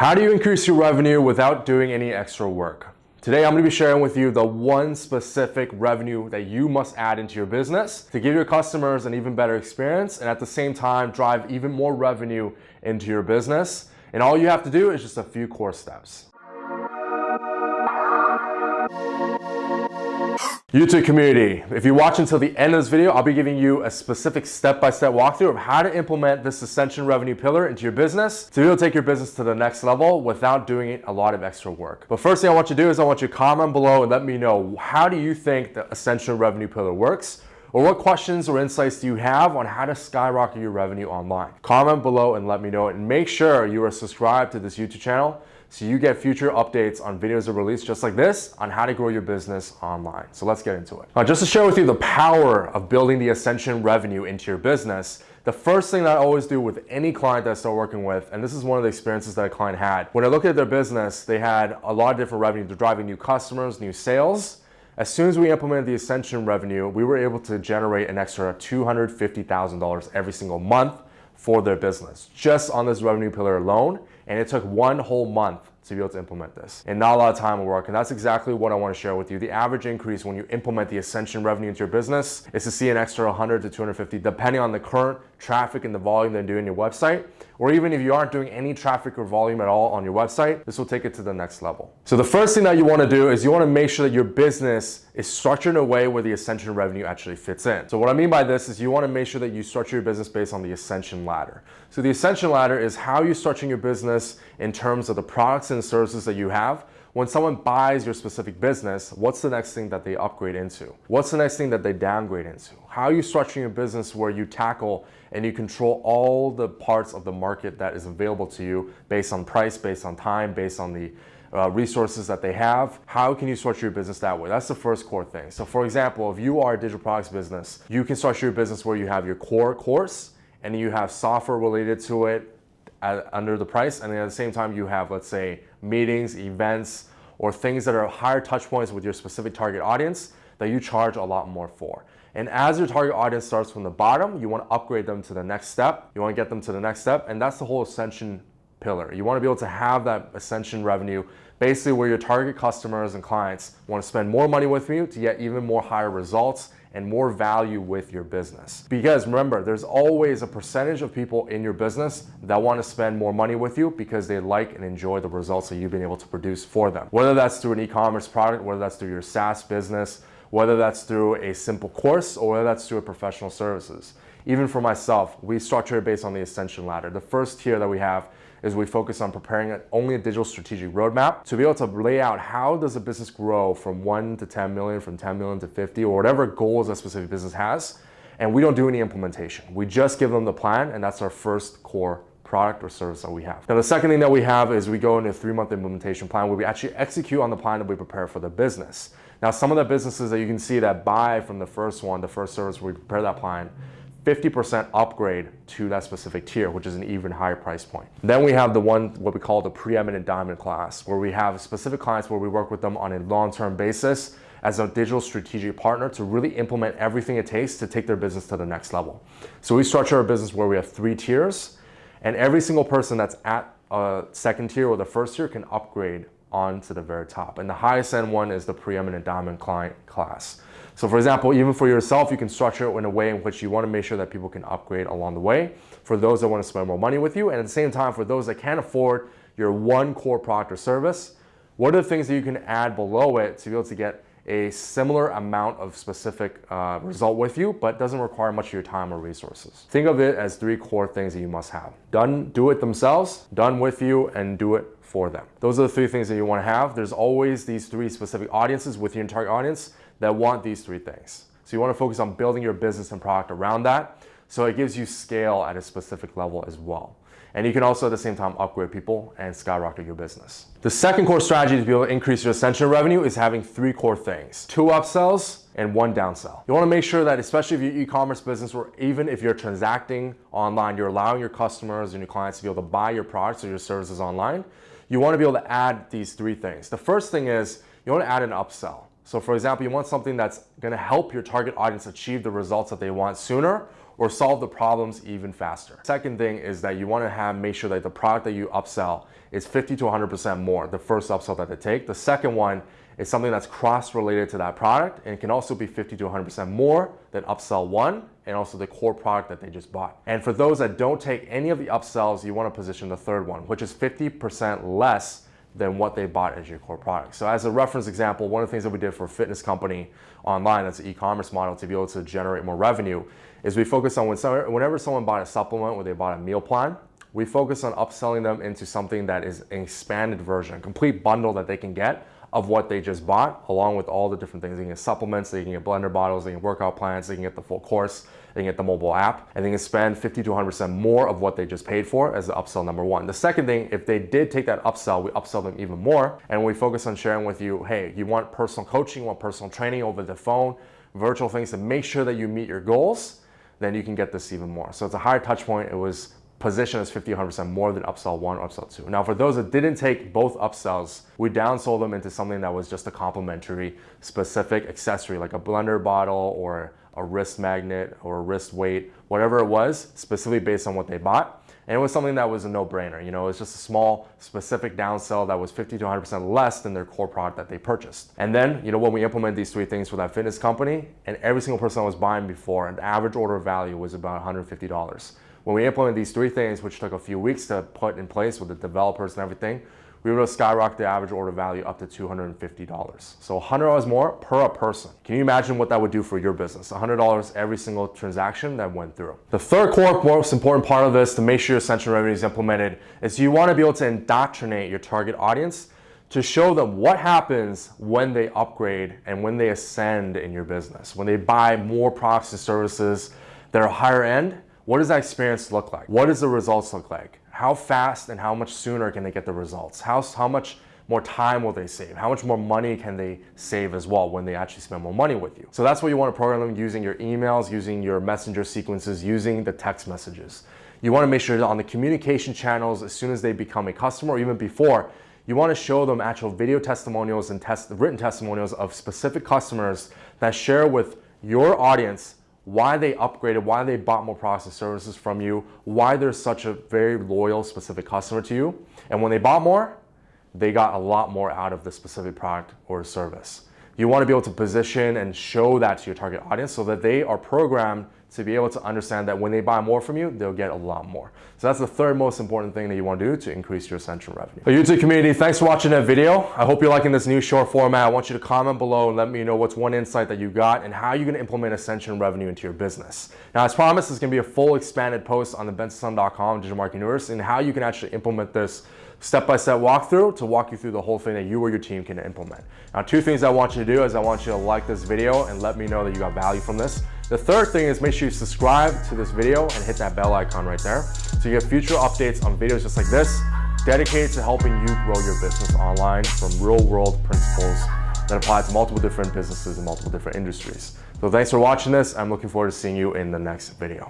How do you increase your revenue without doing any extra work? Today, I'm gonna be sharing with you the one specific revenue that you must add into your business to give your customers an even better experience and at the same time, drive even more revenue into your business. And all you have to do is just a few core steps. YouTube community, if you watch until the end of this video, I'll be giving you a specific step-by-step -step walkthrough of how to implement this Ascension revenue pillar into your business to be able to take your business to the next level without doing a lot of extra work. But first thing I want you to do is I want you to comment below and let me know how do you think the Ascension revenue pillar works? Or what questions or insights do you have on how to skyrocket your revenue online? Comment below and let me know and make sure you are subscribed to this YouTube channel so you get future updates on videos of release just like this on how to grow your business online. So let's get into it. Now, just to share with you the power of building the Ascension revenue into your business, the first thing that I always do with any client that I start working with, and this is one of the experiences that a client had, when I looked at their business, they had a lot of different revenue. They're driving new customers, new sales. As soon as we implemented the Ascension revenue, we were able to generate an extra $250,000 every single month for their business, just on this revenue pillar alone. And it took one whole month to be able to implement this. And not a lot of time will work. And that's exactly what I want to share with you. The average increase when you implement the Ascension revenue into your business is to see an extra 100 to 250, depending on the current traffic and the volume they're doing your website. Or even if you aren't doing any traffic or volume at all on your website, this will take it to the next level. So the first thing that you want to do is you want to make sure that your business is structured in a way where the Ascension revenue actually fits in. So what I mean by this is you want to make sure that you structure your business based on the Ascension ladder. So the Ascension ladder is how you're structuring your business in terms of the products and services that you have when someone buys your specific business, what's the next thing that they upgrade into? What's the next thing that they downgrade into? How are you structuring your business where you tackle and you control all the parts of the market that is available to you based on price, based on time, based on the uh, resources that they have. How can you structure your business that way? That's the first core thing. So for example, if you are a digital products business, you can structure your business where you have your core course and you have software related to it at, under the price. And at the same time, you have, let's say, meetings, events, or things that are higher touch points with your specific target audience that you charge a lot more for. And as your target audience starts from the bottom, you want to upgrade them to the next step. You want to get them to the next step. And that's the whole ascension pillar. You want to be able to have that ascension revenue basically where your target customers and clients want to spend more money with you to get even more higher results and more value with your business. Because remember, there's always a percentage of people in your business that want to spend more money with you because they like and enjoy the results that you've been able to produce for them. Whether that's through an e-commerce product, whether that's through your SaaS business, whether that's through a simple course or whether that's through a professional services. Even for myself, we structure it based on the ascension ladder. The first tier that we have is we focus on preparing only a digital strategic roadmap to be able to lay out how does a business grow from 1 to 10 million, from 10 million to 50, or whatever goals a specific business has. And we don't do any implementation. We just give them the plan, and that's our first core product or service that we have. Now, the second thing that we have is we go into a three-month implementation plan where we actually execute on the plan that we prepare for the business. Now, some of the businesses that you can see that buy from the first one, the first service we prepare that plan, 50% upgrade to that specific tier, which is an even higher price point. Then we have the one, what we call the preeminent diamond class, where we have specific clients where we work with them on a long-term basis as a digital strategic partner to really implement everything it takes to take their business to the next level. So we structure our business where we have three tiers, and every single person that's at a second tier or the first tier can upgrade on to the very top. And the highest end one is the preeminent diamond client class. So for example, even for yourself, you can structure it in a way in which you want to make sure that people can upgrade along the way for those that want to spend more money with you. And at the same time, for those that can't afford your one core product or service, what are the things that you can add below it to be able to get a similar amount of specific uh, result with you, but doesn't require much of your time or resources. Think of it as three core things that you must have. Done, do it themselves, done with you, and do it for them. Those are the three things that you want to have. There's always these three specific audiences with your entire audience that want these three things. So you want to focus on building your business and product around that. So it gives you scale at a specific level as well. And you can also at the same time upgrade people and skyrocket your business. The second core strategy to be able to increase your ascension revenue is having three core things. Two upsells and one downsell. You wanna make sure that especially if you're e-commerce business or even if you're transacting online, you're allowing your customers and your clients to be able to buy your products or your services online, you wanna be able to add these three things. The first thing is you wanna add an upsell. So for example, you want something that's gonna help your target audience achieve the results that they want sooner or solve the problems even faster. Second thing is that you want to have make sure that the product that you upsell is 50 to 100% more, the first upsell that they take. The second one is something that's cross-related to that product and can also be 50 to 100% more than upsell one and also the core product that they just bought. And for those that don't take any of the upsells, you want to position the third one, which is 50% less than what they bought as your core product. So as a reference example, one of the things that we did for a fitness company online that's an e-commerce model to be able to generate more revenue is we focus on when whenever someone bought a supplement or they bought a meal plan, we focus on upselling them into something that is an expanded version, a complete bundle that they can get of what they just bought, along with all the different things. They can get supplements, they can get blender bottles, they can get workout plans, they can get the full course, they get the mobile app, and they can spend 50 to 100% more of what they just paid for as the upsell number one. The second thing, if they did take that upsell, we upsell them even more, and we focus on sharing with you, hey, you want personal coaching, you want personal training over the phone, virtual things to make sure that you meet your goals, then you can get this even more. So it's a higher touch point. It was position is 50, 100% more than upsell one or upsell two. Now, for those that didn't take both upsells, we downsold them into something that was just a complementary specific accessory, like a blender bottle or a wrist magnet or a wrist weight, whatever it was, specifically based on what they bought. And it was something that was a no-brainer. You know, it's just a small specific downsell that was 50 to 100% less than their core product that they purchased. And then, you know, when we implement these three things for that fitness company, and every single person that was buying before, and the average order value was about $150. When we implemented these three things, which took a few weeks to put in place with the developers and everything, we were able to skyrocket the average order value up to $250. So $100 more per person. Can you imagine what that would do for your business? $100 every single transaction that went through. The third core most important part of this to make sure your Ascension revenue is implemented is you want to be able to indoctrinate your target audience to show them what happens when they upgrade and when they ascend in your business. When they buy more products and services that are higher end, what does that experience look like? What does the results look like? How fast and how much sooner can they get the results? How, how much more time will they save? How much more money can they save as well when they actually spend more money with you? So that's what you want to program them using your emails, using your messenger sequences, using the text messages. You want to make sure that on the communication channels, as soon as they become a customer or even before, you want to show them actual video testimonials and test, written testimonials of specific customers that share with your audience why they upgraded, why they bought more products and services from you, why they're such a very loyal, specific customer to you. And when they bought more, they got a lot more out of the specific product or service. You want to be able to position and show that to your target audience so that they are programmed to be able to understand that when they buy more from you, they'll get a lot more. So that's the third most important thing that you want to do to increase your Ascension revenue. YouTube community, thanks for watching that video. I hope you're liking this new short format. I want you to comment below and let me know what's one insight that you got and how you're going to implement Ascension revenue into your business. Now, as promised, is going to be a full expanded post on the bensonsun.com digital marketing universe and how you can actually implement this step-by-step -step walkthrough to walk you through the whole thing that you or your team can implement. Now, two things I want you to do is I want you to like this video and let me know that you got value from this. The third thing is make sure you subscribe to this video and hit that bell icon right there so you get future updates on videos just like this dedicated to helping you grow your business online from real world principles that apply to multiple different businesses and multiple different industries. So thanks for watching this. I'm looking forward to seeing you in the next video.